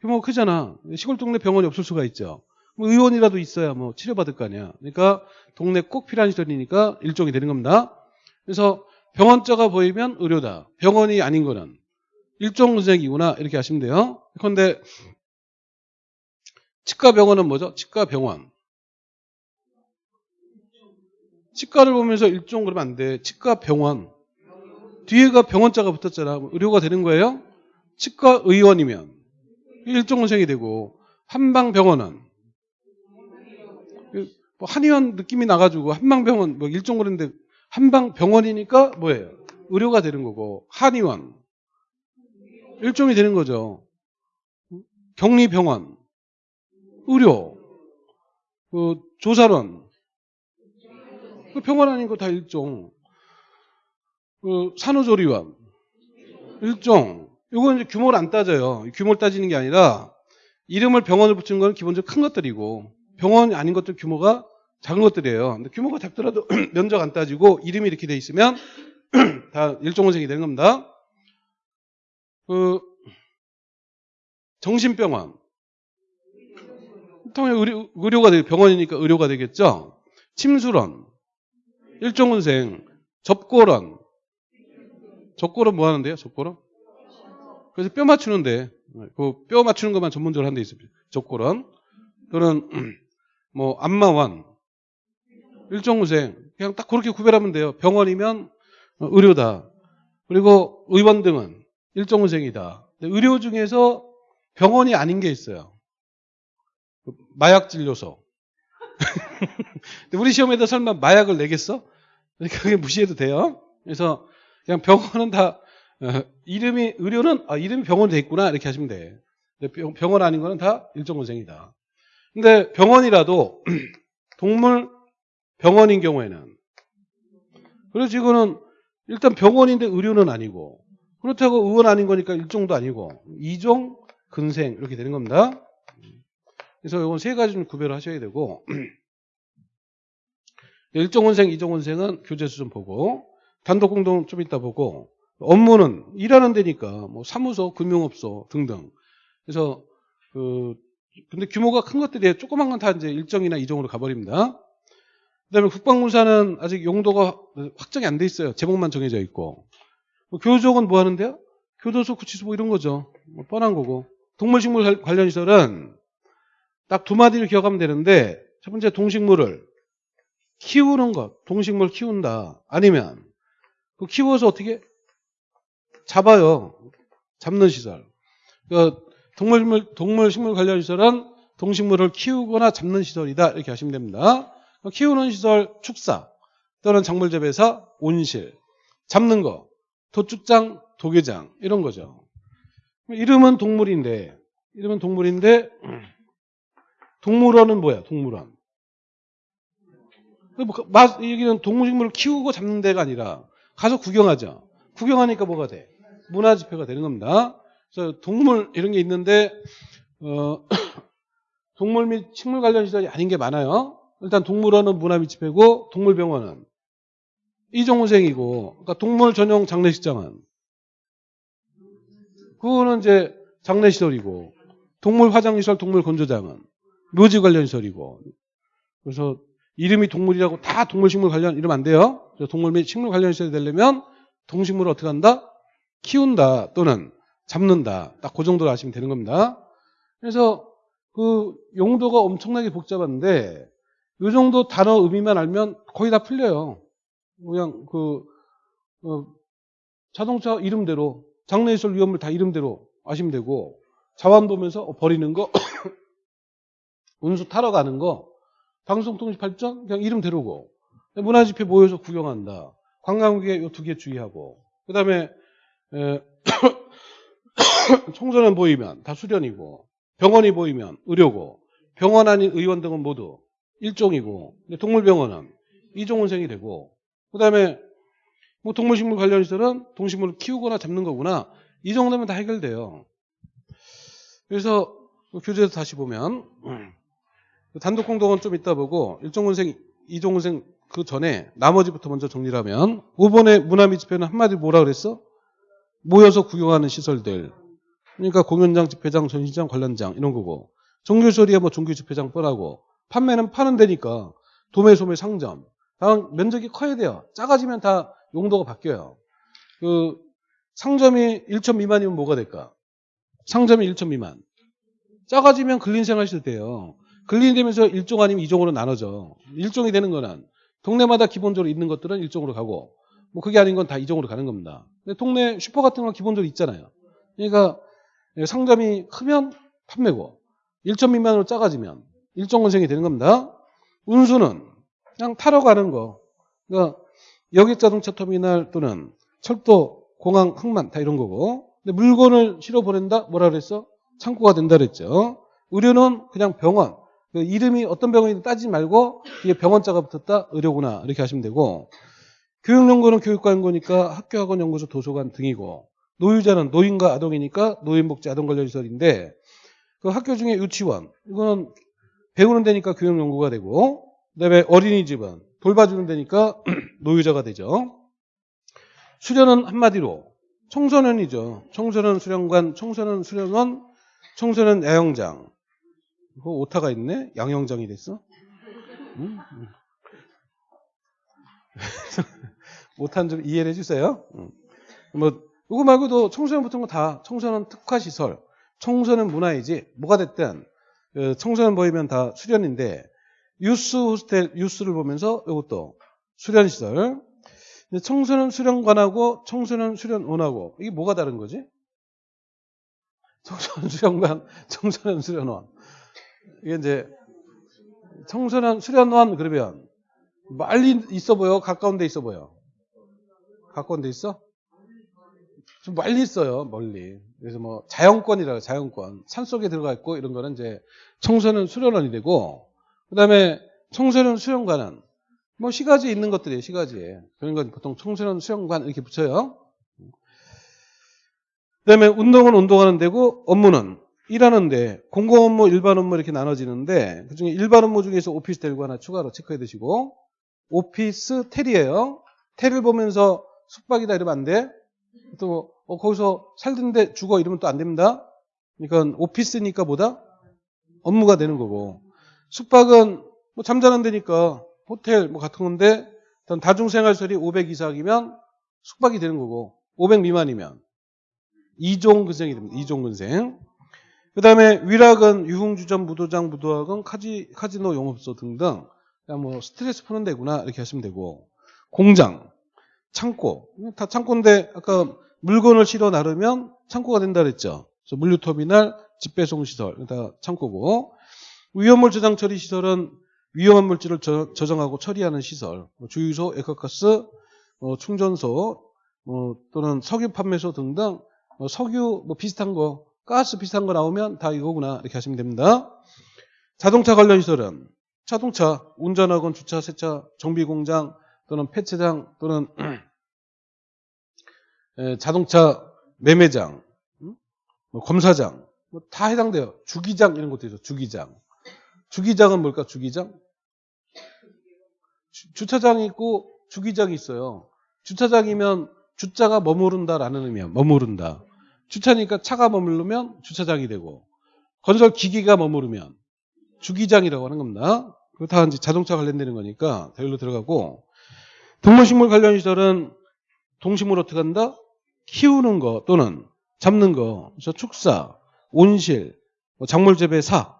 규모가 크잖아. 시골 동네 병원이 없을 수가 있죠. 뭐 의원이라도 있어야 뭐 치료받을 거 아니야. 그러니까 동네 꼭 필요한 시설이니까 일종이 되는 겁니다. 그래서 병원자가 보이면 의료다. 병원이 아닌 거는 일종 선생이구나 이렇게 하시면 돼요. 그런데 치과 병원은 뭐죠? 치과 병원. 치과를 보면서 일종 그러면 안 돼. 치과 병원. 뒤에가 병원자가 붙었잖아. 뭐 의료가 되는 거예요? 치과 의원이면 일종 선생이 되고 한방 병원은 뭐 한의원 느낌이 나가지고 한방병원 뭐 일종 그런데 한방 병원이니까 뭐예요? 의료가 되는 거고 한의원 일종이 되는 거죠. 격리병원 의료 그 조사원 그 병원 아닌 거 다 일종 그 산후조리원 일종 이건 규모를 안 따져요. 규모를 따지는 게 아니라 이름을 병원을 붙이는 건 기본적으로 큰 것들이고 병원이 아닌 것들 규모가 작은 것들이에요. 근데 규모가 작더라도 (clears throat) 면적 안 따지고 이름이 이렇게 돼 있으면 (clears throat) 다 일종원생이 되는 겁니다. 그 정신병원 통해 의료, 의료가 되 병원이니까 의료가 되겠죠. 침술원 일종원생 접골원 접골은 뭐 하는데요? 접골은 그래서 뼈 맞추는데 그 뼈 맞추는 것만 전문적으로 하는 데 있습니다. 접골원 또는 (clears throat) 뭐 안마원 일종우생 그냥 딱 그렇게 구별하면 돼요. 병원이면 의료다. 그리고 의원 등은 일종우생이다. 의료 중에서 병원이 아닌 게 있어요. 마약 진료소. (laughs) 우리 시험에다 설마 마약을 내겠어? 그러니까 그게 무시해도 돼요. 그래서 그냥 병원은 다 어, 이름이 의료는 아, 이름이 병원이 돼 있구나 이렇게 하시면 돼. 병, 병원 아닌 거는 다 일종원생이다. 근데 병원이라도 (clears throat) 동물 병원인 경우에는 그래서 이거는 일단 병원인데 의료는 아니고 그렇다고 의원 아닌 거니까 일종도 아니고 이종 근생 이렇게 되는 겁니다. 그래서 이건 세 가지는 구별을 하셔야 되고 (clears throat) 일종원생, 이종원생은 교재수 좀 보고 단독 공동 좀 이따 보고 업무는 일하는 데니까 뭐 사무소, 금융업소 등등. 그래서 그 근데 규모가 큰 것들이 조그만 건 다 이제 일정이나 이종으로 가버립니다. 그다음에 국방군사는 아직 용도가 확정이 안 돼 있어요. 제목만 정해져 있고. 뭐 교족은 뭐 하는데요? 교도소, 구치소 뭐 이런 거죠. 뭐 뻔한 거고. 동물식물 관련 시설은 딱 두 마디를 기억하면 되는데 첫 번째 동식물을 키우는 것, 동식물 키운다. 아니면 그 키워서 어떻게 잡아요. 잡는 시설. 그러니까 동물식물, 동물식물 관련 시설은 동식물을 키우거나 잡는 시설이다. 이렇게 하시면 됩니다. 키우는 시설 축사 또는 작물재배사 온실 잡는 거 도축장 도계장 이런 거죠. 이름은 동물인데 이름은 동물인데 동물원은 뭐야? 동물원. 여기는 동물식물을 키우고 잡는 데가 아니라 가서 구경하죠. 구경하니까 뭐가 돼? 문화집회가 되는 겁니다. 그래서 동물 이런 게 있는데 어, (clears throat) 동물 및 식물 관련 시설이 아닌 게 많아요. 일단 동물원은 문화미집회고 동물병원은 이종훈생이고 그러니까 동물 전용 장례식장은 그거는 이제 장례시설이고 동물 화장시설 동물 건조장은 묘지 관련 시설이고 그래서 이름이 동물이라고 다 동물식물 관련 이러면 안 돼요. 동물 및 식물 관련 시설이 되려면 동식물을 어떻게 한다? 키운다 또는 잡는다. 딱 그 정도로 아시면 되는 겁니다. 그래서 그 용도가 엄청나게 복잡한데 이 정도 단어 의미만 알면 거의 다 풀려요. 그냥 그 어, 자동차 이름대로 장례시설 위험을 다 이름대로 아시면 되고 자원 보면서 어, 버리는 거 (coughs) 운수 타러 가는 거 방송 통신 발전 그냥 이름대로고 문화집회 모여서 구경한다. 관광객 이두개 주의하고 그 다음에 (coughs) 청소년 보이면 다 수련이고 병원이 보이면 의료고 병원 아닌 의원 등은 모두 일종이고 동물병원은 이종원생이 되고 그 다음에 뭐 동물식물 관련 시설은 동식물을 키우거나 잡는 거구나 이 정도면 다 해결돼요. 그래서 그 교재에서 다시 보면 그 단독 공동은 좀 이따 보고 일종원생 이종원생 그 전에 나머지부터 먼저 정리를 하면 5번의 문화미 집회는 한마디로 뭐라 그랬어? 모여서 구경하는 시설들 그러니까 공연장, 집회장, 전시장, 관련장 이런 거고 종교소리야 뭐 종교 집회장 뻔하고 판매는 파는 데니까 도매, 소매, 상점. 다만 면적이 커야 돼요. 작아지면 다 용도가 바뀌어요. 그 상점이 1천 미만이면 뭐가 될까? 상점이 1천 미만. 작아지면 근린생활 시설 돼요. 근린이 되면서 일종 아니면 이종으로 나눠져. 일종이 되는 거는 동네마다 기본적으로 있는 것들은 일종으로 가고 뭐 그게 아닌 건 다 이종으로 가는 겁니다. 근데 동네 슈퍼 같은 건 기본적으로 있잖아요. 그러니까 상점이 크면 판매고 1천 미만으로 작아지면 일종 원생이 되는 겁니다. 운수는 그냥 타러 가는 거. 그러니까 여객 자동차 터미널 또는 철도, 공항, 항만 다 이런 거고. 근데 물건을 실어 보낸다? 뭐라 그랬어? 창고가 된다 그랬죠. 의료는 그냥 병원. 그 이름이 어떤 병원인지 따지지 말고 이게 병원자가 붙었다? 의료구나. 이렇게 하시면 되고. 교육연구는 교육관연구니까 학교 학원 연구소 도서관 등이고 노유자는 노인과 아동이니까 노인복지 아동 관련 시설인데 그 학교 중에 유치원 이거는 배우는 데니까 교육 연구가 되고 그다음에 어린이집은 돌봐주는 데니까 (clears throat) 노유자가 되죠. 수련은 한마디로 청소년이죠. 청소년 수련관, 청소년 수련원, 청소년 야영장. 그 오타가 있네. 양영장이 됐어. 응? 못한 점 (laughs) 이해를 해주세요. 뭐 이거 말고도 청소년 붙은 거 다 청소년 특화 시설, 청소년 문화이지 뭐가 됐든 그 청소년 보이면 다 수련인데 유스 호스텔 유스를 보면서 이것도 수련 시설. 청소년 수련관하고 청소년 수련원하고 이게 뭐가 다른 거지? 청소년 수련관, (laughs) 청소년 수련원. 이게 이제 청소년 수련원 그러면 멀리 있어 보여? 가까운 데 있어 보여? 가까운 데 있어? 좀 멀리 있어요, 멀리. 그래서 뭐 자연권이라고 자연권. 산 속에 들어가 있고 이런 거는 이제 청소년 수련원이 되고 그다음에 청소년 수련관은 뭐 시가지에 있는 것들이에요, 시가지에. 그런 건 보통 청소년 수련관 이렇게 붙여요. 그다음에 운동은 운동하는 데고 업무는 일하는데 공공 업무, 일반 업무 이렇게 나눠지는데 그중에 일반 업무 중에서 오피스텔과 하나 추가로 체크해 두시고 오피스 텔이에요. 텔을 보면서 숙박이다 이러면 안 돼. 또 어, 거기서 살던데 죽어 이러면 또 안 됩니다. 그러니까 오피스니까 뭐다? 업무가 되는 거고. 숙박은 뭐 잠자는 데니까 호텔 뭐 같은 건데 어떤 다중생활설이 500 이상이면 숙박이 되는 거고 500 미만이면 이종 근생이 됩니다. 이종 근생. 그 다음에 위락은 유흥주점, 무도장, 무도학은 카지, 카지노, 영업소 등등 뭐 스트레스 푸는 데구나 이렇게 하시면 되고. 공장, 창고. 다 창고인데 아까 물건을 실어 나르면 창고가 된다 그랬죠. 그래서 물류터미널, 집배송시설. 다 창고고. 위험물 저장 처리 시설은 위험한 물질을 저, 장하고 처리하는 시설, 뭐 주유소, 에코가스, 뭐 충전소, 뭐 또는 석유 판매소 등등 뭐 석유 뭐 비슷한 거, 가스 비슷한 거 나오면 다 이거구나 이렇게 하시면 됩니다. 자동차 관련 시설은 자동차 운전학원, 주차, 세차, 정비 공장 또는 폐차장 또는 (clears throat) 에, 자동차 매매장, 음? 뭐 검사장 뭐다 해당돼요. 주기장 이런 것도 있어. 주기장. 주기장은 뭘까? 주기장? 주- 주차장이 있고 주기장이 있어요. 주차장이면 주차가 머무른다라는 의미야. 머무른다. 주차니까 차가 머무르면 주차장이 되고 건설 기기가 머무르면 주기장이라고 하는 겁니다. 그거 다 이제 자동차 관련되는 거니까 다 여기로 들어가고 동물식물 관련 시설은 동식물 어떻게 한다? 키우는 거 또는 잡는 거, 그래서 축사, 온실, 뭐 작물 재배사,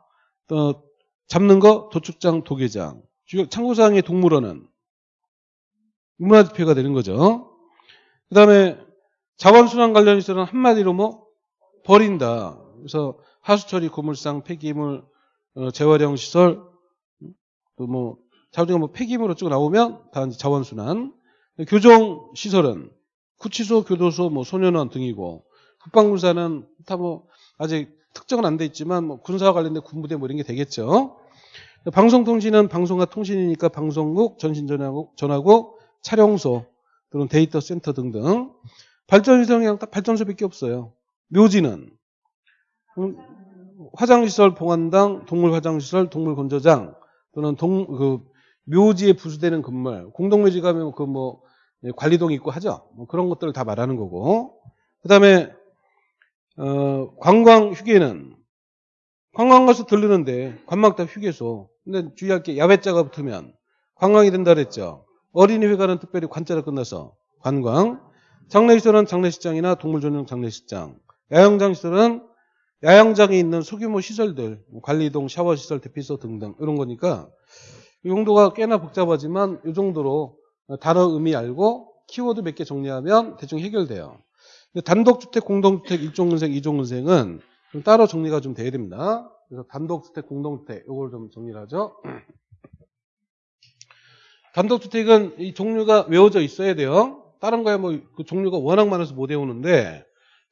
또 잡는 거 도축장, 도계장. 창고상의 동물원은 문화지표가 되는 거죠. 그 다음에 자원순환 관련 시설은 한마디로 뭐 버린다. 그래서 하수처리, 고물상, 폐기물, 어, 재활용 시설, 또뭐 자우리가 뭐 폐기물 어쩌고 나오면 다 자원순환. 교정 시설은 구치소, 교도소, 뭐 소년원 등이고 국방군사는 다 뭐 아직 특정은 안 돼 있지만 뭐 군사와 관련된 군부대 뭐 이런 게 되겠죠. 방송통신은 방송과 통신이니까 방송국, 전신전화국, 전화국, 촬영소 또는 데이터 센터 등등. 발전시설은 그냥 딱 발전소밖에 없어요. 묘지는 음, 화장시설, 봉안당, 동물 화장시설, 동물 건조장 또는 동, 그 묘지에 부수되는 건물, 공동묘지 가면 그 뭐 관리동 있고 하죠. 뭐 그런 것들을 다 말하는 거고. 그 다음에 어, 관광 휴게는 관광 가서 들르는데 관광다 휴게소. 근데 주의할 게 야외자가 붙으면 관광이 된다 그랬죠. 어린이 회관은 특별히 관자로 끝나서 관광. 장례시설은 장례식장이나 동물 전용 장례식장. 야영장 시설은 야영장에 있는 소규모 시설들, 뭐 관리동, 샤워 시설, 대피소 등등 이런 거니까 이 용도가 꽤나 복잡하지만 이 정도로 단어 의미 알고 키워드 몇 개 정리하면 대충 해결돼요. 단독주택, 공동주택, 일종근생, 이종근생은 좀 따로 정리가 좀 돼야 됩니다. 그래서 단독주택, 공동주택 이걸 좀 정리를 하죠. 단독주택은 이 종류가 외워져 있어야 돼요. 다른 거야 뭐 그 종류가 워낙 많아서 못 외우는데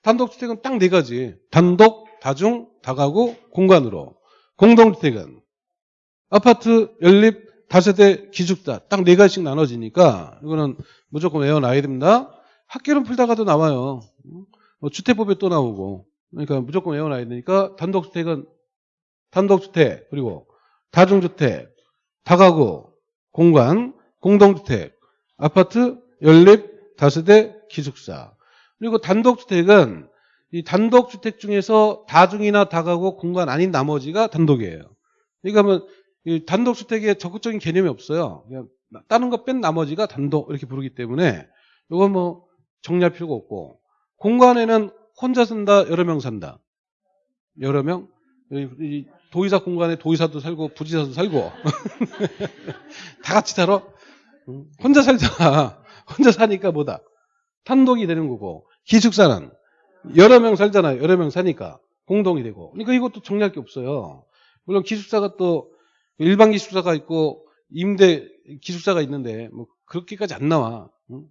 단독주택은 딱 네 가지. 단독, 다중, 다가구, 공간으로. 공동주택은 아파트, 연립, 다세대, 기숙사 딱 네 가지씩 나눠지니까 이거는 무조건 외워놔야 됩니다. 학교는 풀다가도 나와요. 뭐 주택법에 또 나오고 그러니까 무조건 외워놔야 되니까 단독주택은 단독주택 그리고 다중주택, 다가구, 공간, 공동주택, 아파트, 연립, 다세대, 기숙사 그리고 단독주택은 이 단독주택 중에서 다중이나 다가구, 공간 아닌 나머지가 단독이에요. 그러니까 뭐이 단독주택에 적극적인 개념이 없어요. 그냥 다른 거 뺀 나머지가 단독 이렇게 부르기 때문에 이건 뭐 정리할 필요가 없고 공간에는 혼자 산다, 여러 명 산다. 여러 명? 도의사 공간에 도의사도 살고 부지사도 살고 (laughs) 다 같이 살아? 응? 혼자 살잖아. 혼자 사니까 뭐다? 단독이 되는 거고 기숙사는 여러 명 살잖아요. 여러 명 사니까 공동이 되고. 그러니까 이것도 정리할 게 없어요. 물론 기숙사가 또 일반 기숙사가 있고 임대 기숙사가 있는데 뭐 그렇게까지 안 나와. 응?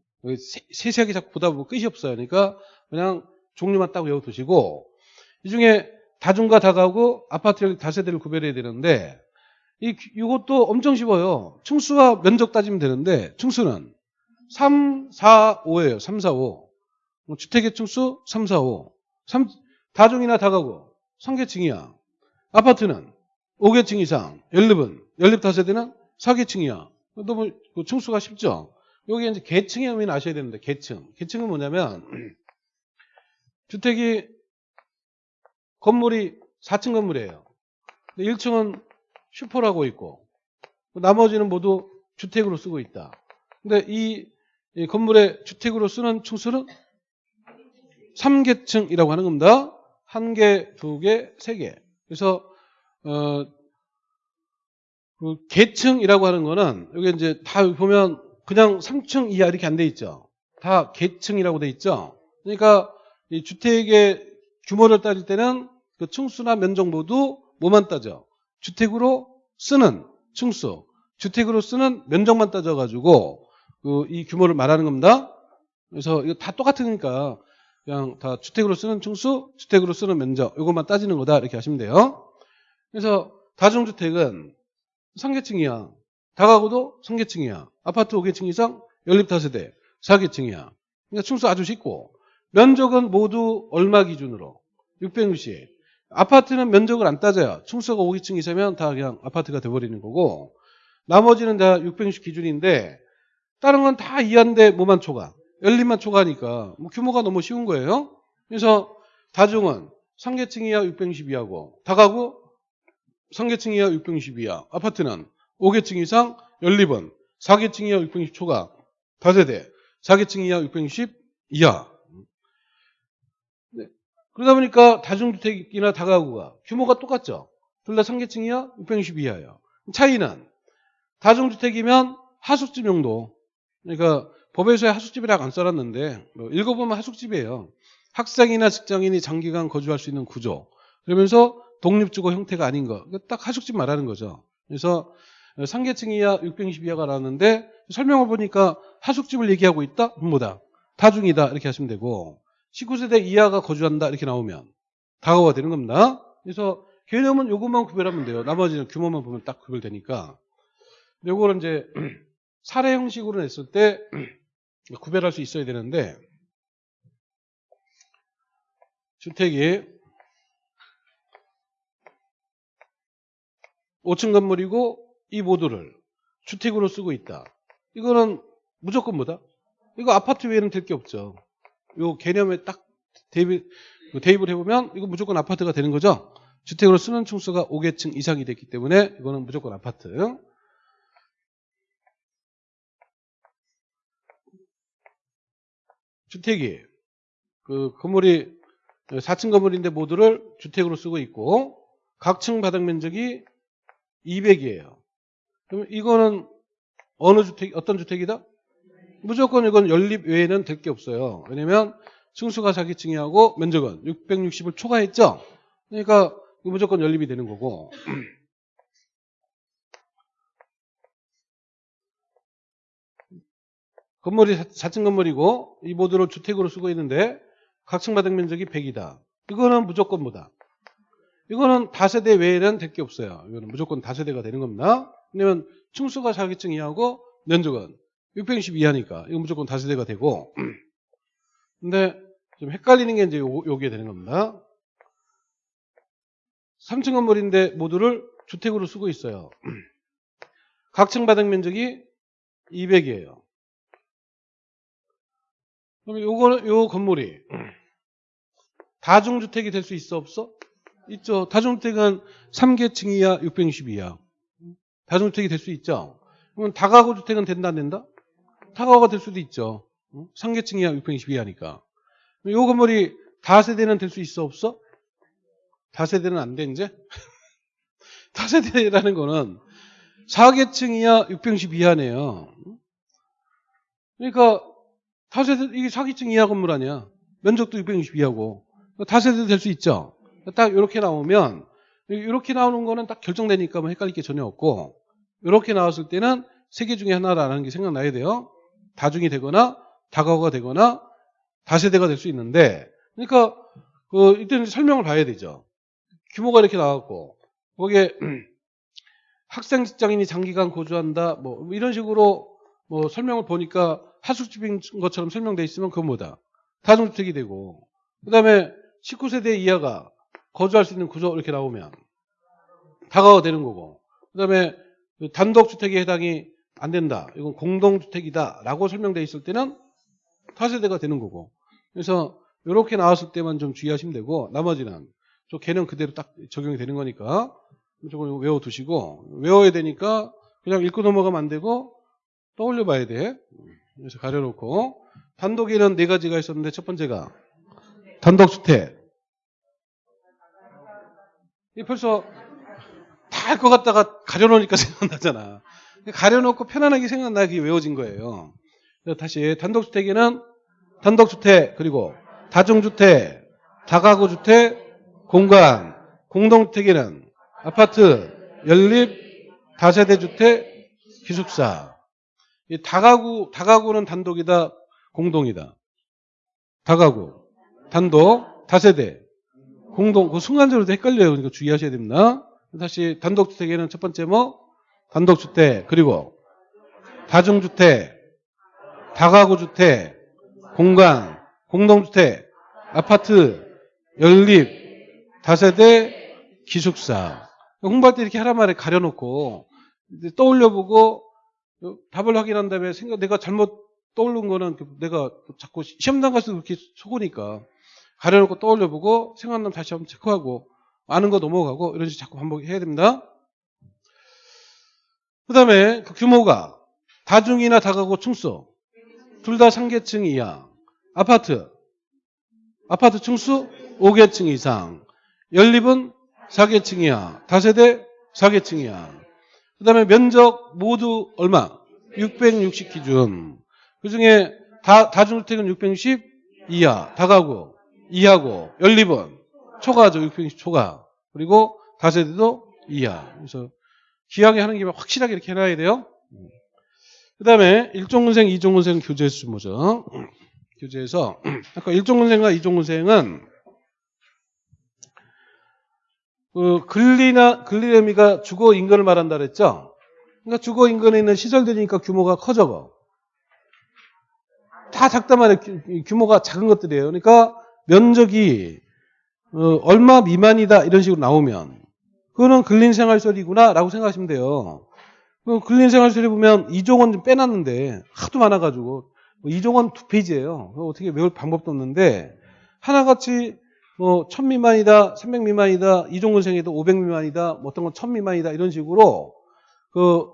세세하게 자꾸 보다 보면 끝이 없어요. 그러니까 그냥 종류만 딱 외워두시고 이 중에 다중과 다가구 아파트 다세대를 구별해야 되는데 이 이것도 엄청 쉬워요. 층수와 면적 따지면 되는데 층수는 3, 4, 5예요. 3, 4, 5. 뭐 주택의 층수 3, 4, 5. 3, 다중이나 다가구 3계층이야. 아파트는 5계층 이상. 연립은 연립 다세대는 4계층이야. 너무 그 층수가 쉽죠. 여기 이제 계층의 의미는 아셔야 되는데, 계층. 계층은 뭐냐면, (clears throat) 주택이, 건물이 4층 건물이에요. 1층은 슈퍼라고 있고, 나머지는 모두 주택으로 쓰고 있다. 근데 이, 이 건물의 주택으로 쓰는 층수는 3계층이라고 하는 겁니다. 한 개, 두 개, 세 개. 그래서, 어, 그 계층이라고 하는 거는, 여기 이제 다 보면 그냥 3층 이하 이렇게 안 돼 있죠. 다 계층이라고 돼 있죠. 그러니까 이 주택의 규모를 따질 때는 그 층수나 면적 모두 뭐만 따져? 주택으로 쓰는 층수, 주택으로 쓰는 면적만 따져가지고 그 이 규모를 말하는 겁니다. 그래서 이거 다 똑같으니까 그냥 다 주택으로 쓰는 층수, 주택으로 쓰는 면적 이것만 따지는 거다 이렇게 하시면 돼요. 그래서 다중주택은 상계층이야. 다가구도 상계층이야. 아파트 5계층 이상 연립 다세대 4계층이야. 그러니까 층수 아주 쉽고 면적은 모두 얼마 기준으로 660. 아파트는 면적을 안 따져요. 층수가 5계층 이상이면 다 그냥 아파트가 돼버리는 거고 나머지는 다 660 기준인데 다른 건 다 이한데 뭐만 초과 연립만 초과하니까 뭐 규모가 너무 쉬운 거예요. 그래서 다중은 상계층 이하 660 이하고 다가구 상계층 이하 660 이하 아파트는 5계층 이상 연립은 4계층 이하 660 초과 다세대 4계층 이하 660 이하 네. 그러다 보니까 다중주택이나 다가구가 규모가 똑같죠. 둘 다 상계층 이하 660 이하예요. 차이는 다중주택이면 하숙집 용도 그러니까 법에서의 하숙집이라고 안 써놨는데 뭐 읽어보면 하숙집이에요. 학생이나 직장인이 장기간 거주할 수 있는 구조 그러면서 독립주거 형태가 아닌 거. 딱 하숙집 말하는 거죠. 그래서 상계층 이하 620 이하가 나왔는데 설명을 보니까 하숙집을 얘기하고 있다? 뭐다? 다중이다 이렇게 하시면 되고 19세대 이하가 거주한다 이렇게 나오면 다가가 되는 겁니다. 그래서 개념은 요것만 구별하면 돼요. 나머지는 규모만 보면 딱 구별되니까. 요거는 이제 사례 형식으로 냈을 때 (clears throat) 구별할 수 있어야 되는데 주택이 5층 건물이고 이 모두를 주택으로 쓰고 있다. 이거는 무조건 뭐다? 이거 아파트 외에는 될 게 없죠. 요 개념에 딱 대입, 대입을 해보면 이거 무조건 아파트가 되는 거죠. 주택으로 쓰는 층수가 5계층 이상이 됐기 때문에 이거는 무조건 아파트. 주택이 그 건물이 4층 건물인데 모두를 주택으로 쓰고 있고 각층 바닥 면적이 200이에요. 그럼 이거는 어느 주택, 어떤 주택이다? 무조건 이건 연립 외에는 될 게 없어요. 왜냐면 층수가 4기층이하고 면적은 660을 초과했죠? 그러니까 무조건 연립이 되는 거고. 건물이 4층 건물이고 이 모두를 주택으로 쓰고 있는데 각층 바닥 면적이 100이다. 이거는 무조건 뭐다? 이거는 다세대 외에는 될 게 없어요. 이거는 무조건 다세대가 되는 겁니다. 왜냐면 층수가 4기층 이하고 면적은 660 이하니까 이건 무조건 다세대가 되고 (clears throat) 근데 좀 헷갈리는 게 이제 요, 요게 되는 겁니다. 3층 건물인데 모두를 주택으로 쓰고 있어요. (clears throat) 각층 바닥 면적이 200이에요. 그럼 요거 요 건물이 다중주택이 될 수 있어 없어? 있죠. 다중주택은 3계층 이하 660 이하. 다중주택이 될 수 있죠. 그러면 다가구 주택은 된다 안 된다? 다가구가 될 수도 있죠. 3계층 이하 660 이하니까. 요 건물이 다세대는 될 수 있어 없어? 다세대는 안 돼 이제? (laughs) 다세대라는 거는 4계층 이하 660 이하네요. 그러니까 다세대 이게 4계층 이하 건물 아니야. 면적도 660 이하고 다세대 될 수 있죠. 딱 이렇게 나오면 이렇게 나오는 거는 딱 결정되니까 뭐 헷갈릴 게 전혀 없고 이렇게 나왔을 때는 세 개 중에 하나라는 게 생각나야 돼요. 다중이 되거나 다가구가 되거나 다세대가 될 수 있는데 그러니까 그 이때는 설명을 봐야 되죠. 규모가 이렇게 나왔고 거기에 (clears throat) 학생 직장인이 장기간 거주한다 뭐 이런 식으로 뭐 설명을 보니까 하숙집인 것처럼 설명돼 있으면 그건 뭐다 다중주택이 되고 그 다음에 19세대 이하가 거주할 수 있는 구조 이렇게 나오면 다가가 되는 거고 그 다음에 단독주택에 해당이 안 된다. 이건 공동주택이다 라고 설명돼 있을 때는 타세대가 되는 거고. 그래서 이렇게 나왔을 때만 좀 주의하시면 되고 나머지는 저 개는 그대로 딱 적용이 되는 거니까 저걸 외워두시고 외워야 되니까 그냥 읽고 넘어가면 안 되고 떠올려 봐야 돼. 그래서 가려놓고 단독에는 네 가지가 있었는데 첫 번째가 단독주택. 이 벌써 다 할 것 같다가 가려놓으니까 (laughs) 생각나잖아. 가려놓고 편안하게 생각나게 외워진 거예요. 다시 단독주택에는 단독주택 그리고 다중주택, 다가구주택, 공간, 공동주택에는 아파트, 연립, 다세대주택, 기숙사. 이 다가구, 다가구는 단독이다, 공동이다. 다가구, 단독, 다세대, 공동. 그 순간적으로 헷갈려요. 그러니까 주의하셔야 됩니다. 다시 단독주택에는 첫 번째 뭐? 단독주택, 그리고 다중주택, 다가구주택, 공간, 공동주택, 아파트, 연립, 다세대, 기숙사. 홍보할 때 이렇게 하란 말에 가려놓고 떠올려보고 답을 확인한 다음에 생각 내가 잘못 떠오른 거는 내가 자꾸 시험장 가서 그렇게 속으니까 가려놓고 떠올려보고 생각나면 다시 한번 체크하고 아는 거 넘어가고 이런 식으로 자꾸 반복해야 됩니다. 그 다음에 그 규모가 다중이나 다가구 층수 둘다 상계층 이하 아파트 아파트 층수 5개층 이상 연립은 4개층 이하 다세대 4개층 이하 그 다음에 면적 모두 얼마? 660 기준. 그 중에 다, 다중주택은 660 이하 다가구 이하고 연립은 초과죠 660 초과. 그리고 다세대도 이하. 그래서 기하게 하는 김에 확실하게 이렇게 해놔야 돼요. 그 다음에 일종군생, 이종군생 교재 수 모죠. 교재에서 아까 일종군생과 이종군생은 그 근리나 근리 의미가 주거 인근을 말한다 그랬죠. 그러니까 주거 인근에 있는 시설들이니까 규모가 커져. 다 말이에요. 규모가 작은 것들이에요. 그러니까 면적이 어, 얼마 미만이다 이런 식으로 나오면 그거는 근린 생활설이구나 라고 생각하시면 돼요. 그 근린 생활설에 보면 이종원 좀 빼놨는데 하도 많아가지고 뭐 이종원 두 페이지예요. 어떻게 외울 방법도 없는데 하나같이 뭐 1000 미만이다, 300 미만이다, 이종원생에도 500 미만이다, 뭐 어떤 건 1000 미만이다 이런 식으로 그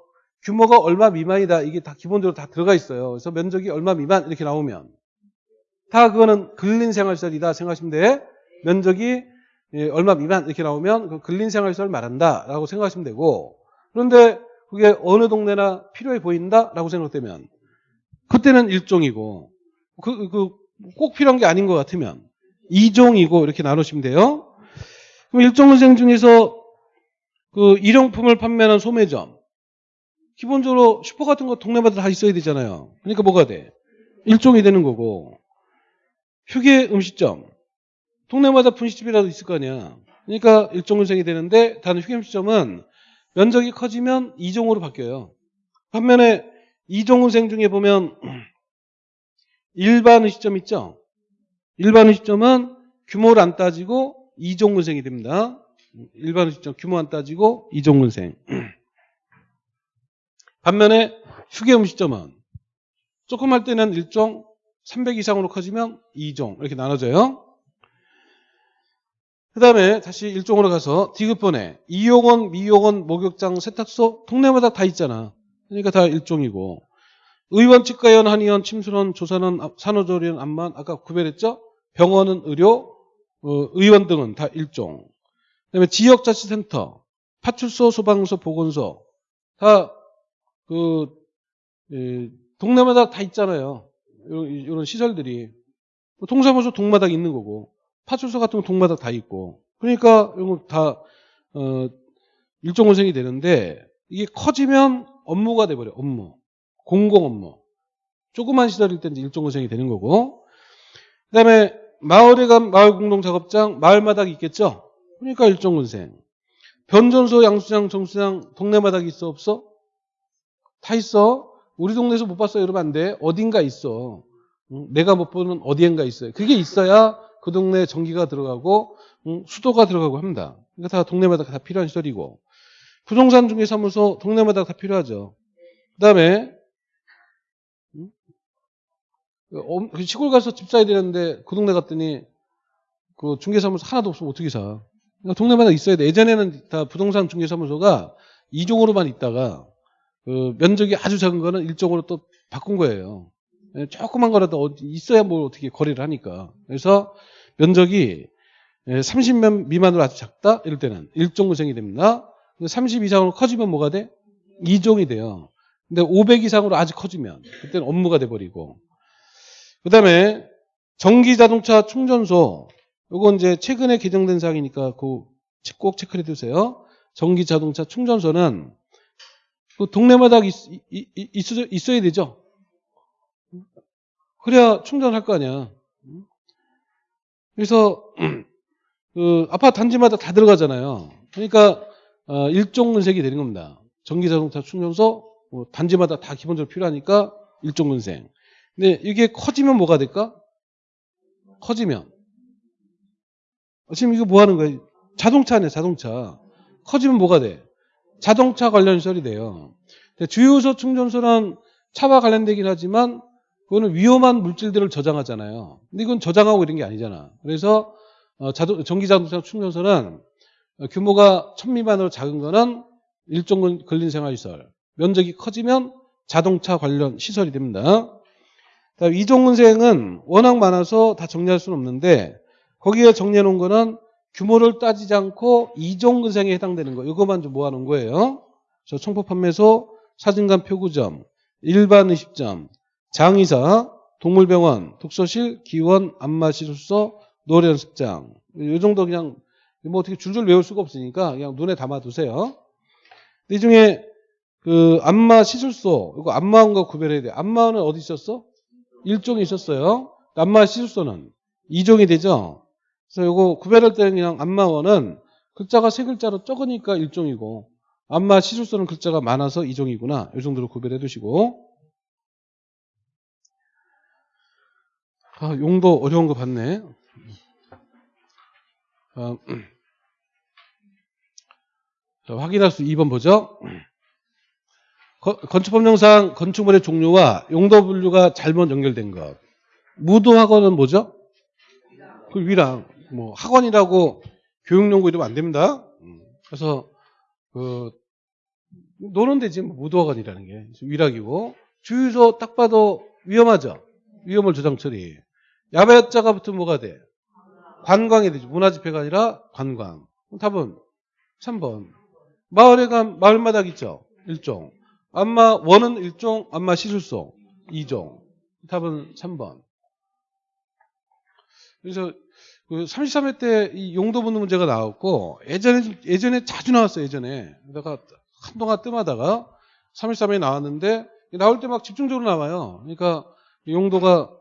규모가 얼마 미만이다 이게 다 기본적으로 다 들어가 있어요. 그래서 면적이 얼마 미만 이렇게 나오면 다 그거는 근린 생활설이다 생각하시면 돼. 면적이 예, 얼마 미만 이렇게 나오면 그 근린 생활설 말한다 라고 생각하시면 되고 그런데 그게 어느 동네나 필요해 보인다 라고 생각되면 그때는 일종이고 그, 그 꼭 필요한 게 아닌 것 같으면 이종이고 이렇게 나누시면 돼요. 그럼 일종은생 중에서 그 일용품을 판매하는 소매점 기본적으로 슈퍼 같은 거 동네마다 다 있어야 되잖아요. 그러니까 뭐가 돼? 일종이 되는 거고 휴게 음식점 동네마다 분식집이라도 있을 거 아니야. 그러니까 일종은생이 되는데 다른 휴게 음식점은 면적이 커지면 이종으로 바뀌어요. 반면에 이종은생 중에 보면 (clears throat) 일반 의식점 있죠? 일반 의식점은 규모를 안 따지고 이종근생이 됩니다. 일반 의식점 규모 안 따지고 이종근생. (clears throat) 반면에 휴게 음식점은 조금 할 때는 일종 300 이상으로 커지면 2종 이렇게 나눠져요. 그 다음에 다시 일종으로 가서 디귿번에 이용원, 미용원, 목욕장, 세탁소 동네마다 다 있잖아. 그러니까 다 일종이고 의원, 치과의원, 한의원, 침술원, 조산원, 산후조리원, 암만 아까 구별했죠? 병원은 의료, 어, 의원 등은 다 일종. 그다음에 지역자치센터, 파출소, 소방서, 보건소 다그 동네마다 다 있잖아요. 이런, 이런 시설들이 뭐 동사무소 동마다 있는 거고 파출소 같은 거 동마다 다 있고 그러니까 이거 다 어, 일종 원생이 되는데 이게 커지면 업무가 돼버려 업무. 공공 업무. 조그만 시설일 때는 일종근생이 되는 거고. 그 다음에 마을에 간 마을 공동 작업장, 마을 마당이 있겠죠? 그러니까 일종근생. 변전소, 양수장, 정수장, 동네 마당이 있어, 없어? 다 있어. 우리 동네에서 못 봤어요. 이러면 안 돼. 어딘가 있어. 내가 못 보는 어디엔가 있어요. 그게 있어야 그 동네에 전기가 들어가고 수도가 들어가고 합니다. 그러니까 다 동네마다 다 필요한 시설이고 부동산 중개 사무소 동네마다 다 필요하죠. 그다음에 시골 가서 집 사야 되는데 그 동네 갔더니 그 중개사무소 하나도 없으면 어떻게 사? 그러니까 동네마다 있어야 돼. 예전에는 다 부동산 중개사무소가 2종으로만 있다가 그 면적이 아주 작은 거는 1종으로 또 바꾼 거예요. 예, 조그만 거라도 어디 있어야 뭐 어떻게 거래를 하니까. 그래서 면적이 30면 미만으로 아주 작다? 이럴 때는 1종 구성이 됩니다. 30 이상으로 커지면 뭐가 돼? 2종이 돼요. 근데 500 이상으로 아주 커지면 그때는 업무가 돼버리고. 그 다음에 전기 자동차 충전소. 요건 이제 최근에 개정된 사항이니까 그꼭 체크해 두세요. 전기 자동차 충전소는 그 동네마다 있, 있, 있, 있 어야 되죠. 그래야 충전할 거 아니야. 그래서 (clears throat) 그 아파트 단지마다 다 들어가잖아요. 그러니까 어, 일종 근색이 되는 겁니다. 전기 자동차 충전소 뭐 단지마다 다 기본적으로 필요하니까 일종 근색. 근데 이게 커지면 뭐가 될까? 커지면 지금 이거 뭐 하는 거예요? 자동차네, 자동차. 커지면 뭐가 돼? 자동차 관련 시설이 돼요. 주유소 충전소는 차와 관련되긴 하지만 그거는 위험한 물질들을 저장하잖아요. 근데 이건 저장하고 이런 게 아니잖아. 그래서 어, 자동, 전기 자동차 충전소는 규모가 천 미만으로 작은 거는 일종 근린 생활시설. 면적이 커지면 자동차 관련 시설이 됩니다. 이종근생은 워낙 많아서 다 정리할 수는 없는데 거기에 정리해 놓은 거는 규모를 따지지 않고 이종근생에 해당되는 거. 이거만 좀 모아놓은 거예요. 저 청포 판매소, 사진관 표구점, 일반 의식점, 장의사, 동물병원, 독서실, 기원, 안마시술소, 노래연습장. 이 정도 그냥 뭐 어떻게 줄줄 외울 수가 없으니까 그냥 눈에 담아두세요. 이 중에 그 안마 시술소, 이거 안마원과 구별해야 돼. 안마원은 어디 있었어? 일종이 있었어요. 안마 시술소는 이종이 되죠. 그래서 이거 구별할 때는 그냥 안마원은 글자가 세 글자로 적으니까 일종이고 안마 시술소는 글자가 많아서 이종이구나. 이 정도로 구별해 두시고 아, 용도 어려운 거 봤네. 아, 자, 확인할 수 2번 보죠. 건축법령상 건축물의 종류와 용도 분류가 잘못 연결된 것. 무도학원은 뭐죠? 그 위랑 뭐 학원이라고 교육용구 이러면 안 됩니다. 그래서 그 노는 데지 뭐 무도학원이라는 게 위락이고 주유소 딱 봐도 위험하죠. 위험을 조장 처리. 야배자가 붙으면 뭐가 돼? 관광이 되죠. 문화집회가 아니라 관광. 답은 3번. 마을에 간 마을마다 있죠. 일종. 안마 원은 일종, 안마 시술소 2종. 답은 3번. 그래서 그 33회 때 이 용도 붙는 문제가 나왔고 예전에 예전에 자주 나왔어요. 예전에. 내가 한동안 뜸하다가 33회 나왔는데 나올 때 막 집중적으로 나와요. 그러니까 용도가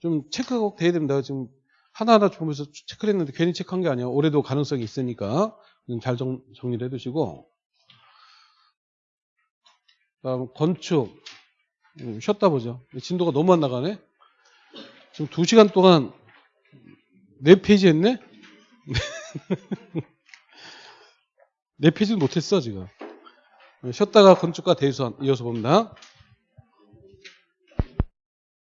좀 체크가 꼭 돼야 됩니다. 지금 하나하나 보면서 체크를 했는데 괜히 체크한 게 아니에요. 올해도 가능성이 있으니까 잘 정, 정리를 해두시고 다음 건축 음, 쉬었다 보죠. 진도가 너무 안 나가네. 지금 2시간 동안 4페이지 했네? (laughs) 4페이지는 못했어 지금. 쉬었다가 건축과 대수원 이어서 봅니다.